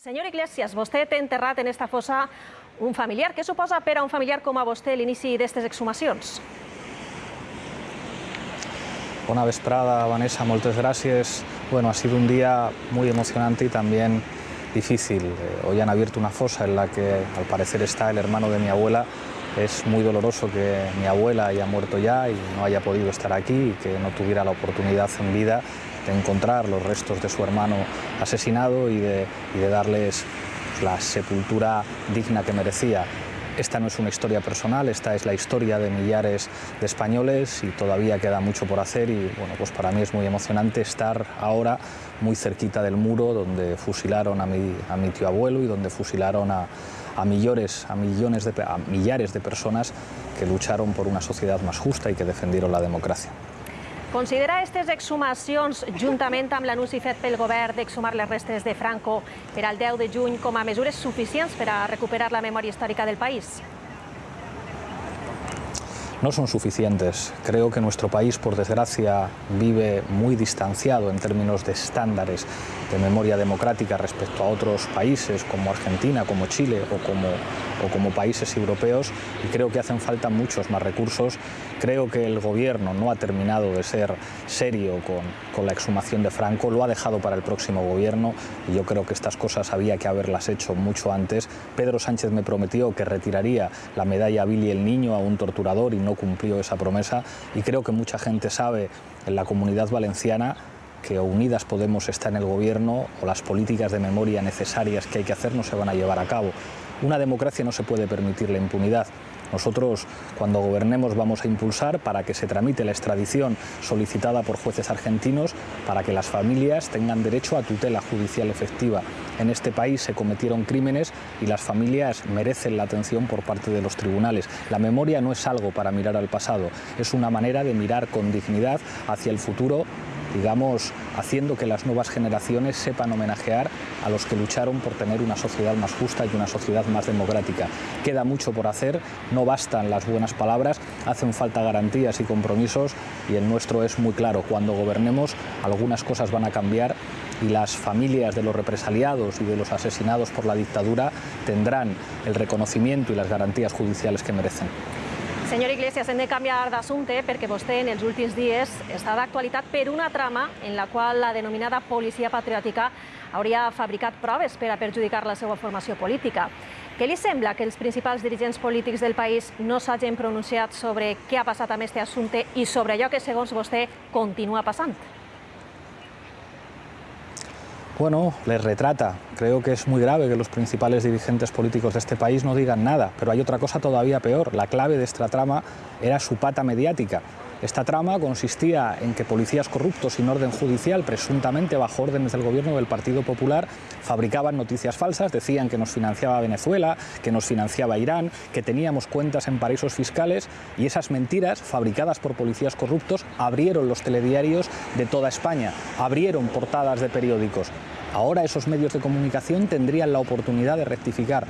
Senyor Iglesias, vostè té enterrat en esta fossa un familiar. Què suposa per a un familiar com a vostè l'inici d'aquestes exhumacions? Bona vesprada, Vanessa, moltes gràcies. Bueno, ha sido un día muy emocionante y también difícil. Eh, hoy han abierto una fosa en la que al parecer está el hermano de mi abuela. Es muy doloroso que mi abuela haya muerto ya y no haya podido estar aquí y que no tuviera la oportunidad en vida de encontrar los restos de su hermano asesinado y de, y de darles la sepultura digna que merecía. Esta no es una historia personal, esta es la historia de millares de españoles y todavía queda mucho por hacer y bueno, pues para mí es muy emocionante estar ahora muy cerquita del muro donde fusilaron a mi, a mi tío abuelo y donde fusilaron a, a, millones, a, millones de, a millares de personas que lucharon por una sociedad más justa y que defendieron la democracia. Considera aquestes exhumacions, juntament amb l'anunci fet pel govern d'exhumar les restes de Franco per al 10 de juny, com a mesures suficients per a recuperar la memòria històrica del país? No son suficientes. Creo que nuestro país, por desgracia, vive muy distanciado en términos de estándares de memoria democrática respecto a otros países como Argentina, como Chile o como, países europeos y creo que hacen falta muchos más recursos. Creo que el gobierno no ha terminado de ser serio con, con la exhumación de Franco, lo ha dejado para el próximo gobierno y yo creo que estas cosas había que haberlas hecho mucho antes. Pedro Sánchez me prometió que retiraría la medalla Billy el Niño a un torturador y no cumplió esa promesa y creo que mucha gente sabe en la comunidad valenciana que Unidas Podemos está en el gobierno o las políticas de memoria necesarias que hay que hacer no se van a llevar a cabo. Una democracia no se puede permitir la impunidad. Nosotros, cuando gobernemos, vamos a impulsar para que se tramite la extradición solicitada por jueces argentinos para que las familias tengan derecho a tutela judicial efectiva. En este país se cometieron crímenes y las familias merecen la atención por parte de los tribunales. La memoria no es algo para mirar al pasado, es una manera de mirar con dignidad hacia el futuro digamos, haciendo que las nuevas generaciones sepan homenajear a los que lucharon por tener una sociedad más justa y una sociedad más democrática. Queda mucho por hacer, no bastan las buenas palabras, hacen falta garantías y compromisos y el nuestro es muy claro, cuando gobernemos algunas cosas van a cambiar y las familias de los represaliados y de los asesinados por la dictadura tendrán el reconocimiento y las garantías judiciales que merecen. Senyor Iglesias, hem de canviar d'assumpte perquè vostè en els últims dies està d'actualitat per una trama en la qual la denominada policia patriòtica hauria fabricat proves per a perjudicar la seva formació política. Què li sembla que els principals dirigents polítics del país no s'hagin pronunciat sobre què ha passat amb aquest assumpte i sobre allò que, segons vostè, continua passant? Bueno, les retrata. Creo que es muy grave que los principales dirigentes políticos de este país no digan nada, pero hay otra cosa todavía peor. La clave de esta trama era su pata mediática. Esta trama consistía en que policías corruptos sin orden judicial, presuntamente bajo órdenes del gobierno del Partido Popular, fabricaban noticias falsas, decían que nos financiaba Venezuela, que nos financiaba Irán, que teníamos cuentas en paraísos fiscales y esas mentiras, fabricadas por policías corruptos, abrieron los telediarios de toda España, abrieron portadas de periódicos. Ahora esos medios de comunicación tendrían la oportunidad de rectificar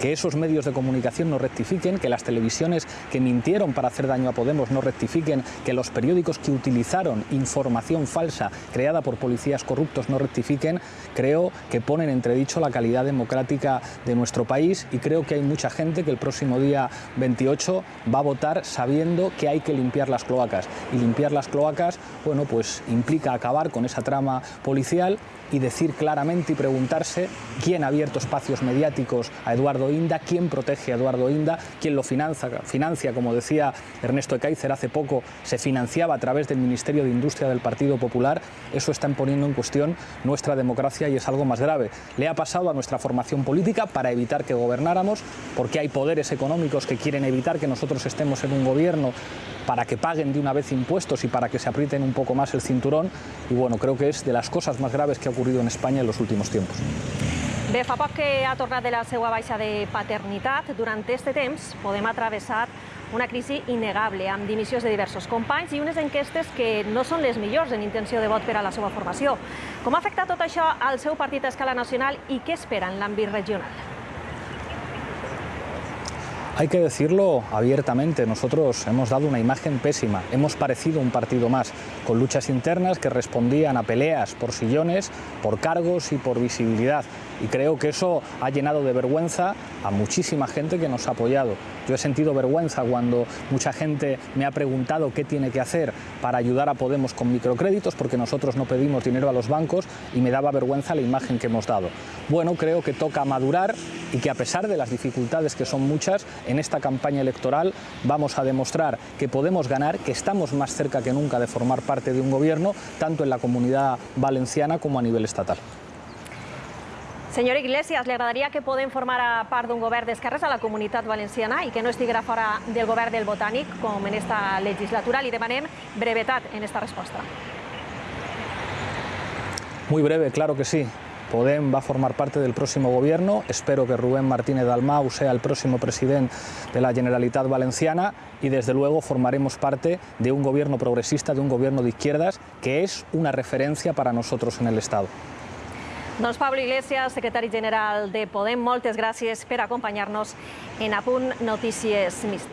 que esos medios de comunicación no rectifiquen, que las televisiones que mintieron para hacer daño a Podemos no rectifiquen, que los periódicos que utilizaron información falsa creada por policías corruptos no rectifiquen, creo que ponen entredicho la calidad democrática de nuestro país y creo que hay mucha gente que el próximo día 28 va a votar sabiendo que hay que limpiar las cloacas. Y limpiar las cloacas, bueno, pues implica acabar con esa trama policial y decir claramente y preguntarse quién ha abierto espacios mediáticos a Eduardo Inda, quién protege a Eduardo Inda, quién lo financia, financia como decía Ernesto Ekaizer hace poco, se financiaba a través del Ministerio de Industria del Partido Popular, eso está poniendo en cuestión nuestra democracia y es algo más grave. Le ha pasado a nuestra formación política para evitar que gobernáramos, porque hay poderes económicos que quieren evitar que nosotros estemos en un gobierno para que paguen de una vez impuestos y para que se aprieten un poco más el cinturón y bueno, creo que es de las cosas más graves que ha ocurrido en España en los últimos tiempos. Bé, fa poc que ha tornat de la seva baixa de paternitat. Durant aquest temps podem atravessar una crisi innegable, amb dimissions de diversos companys i unes enquestes que no són les millors en intenció de vot per a la seva formació. Com ha afectat tot això al seu partit a escala nacional i què espera en l'àmbit regional? Hay que decirlo abiertamente, nosotros hemos dado una imagen pésima, hemos parecido un partido más, con luchas internas que respondían a peleas por sillones, por cargos y por visibilidad. Y creo que eso ha llenado de vergüenza a muchísima gente que nos ha apoyado. Yo he sentido vergüenza cuando mucha gente me ha preguntado qué tiene que hacer para ayudar a Podemos con microcréditos, porque nosotros no pedimos dinero a los bancos y me daba vergüenza la imagen que hemos dado. Bueno, creo que toca madurar y que a pesar de las dificultades que son muchas, en esta campaña electoral vamos a demostrar que podemos ganar, que estamos más cerca que nunca de formar parte de un gobierno, tanto en la comunidad valenciana como a nivel estatal. Senyor Iglesias, li agradaria que Podem formar part d'un govern d'esquerres a la comunitat valenciana i que no estiguera fora del govern del Botànic, com en esta legislatura. Li demanem brevetat en esta resposta. Muy breve, claro que sí. Podem va a formar parte del próximo gobierno. Espero que Rubén Martínez Dalmau sea el próximo presidente de la Generalitat Valenciana y desde luego formaremos parte de un gobierno progresista, de un gobierno de izquierdas, que es una referencia para nosotros en el Estado. Doncs Pablo Iglesias, secretari general de Podem, moltes gràcies per acompanyar-nos en Apunt Notícies Místic.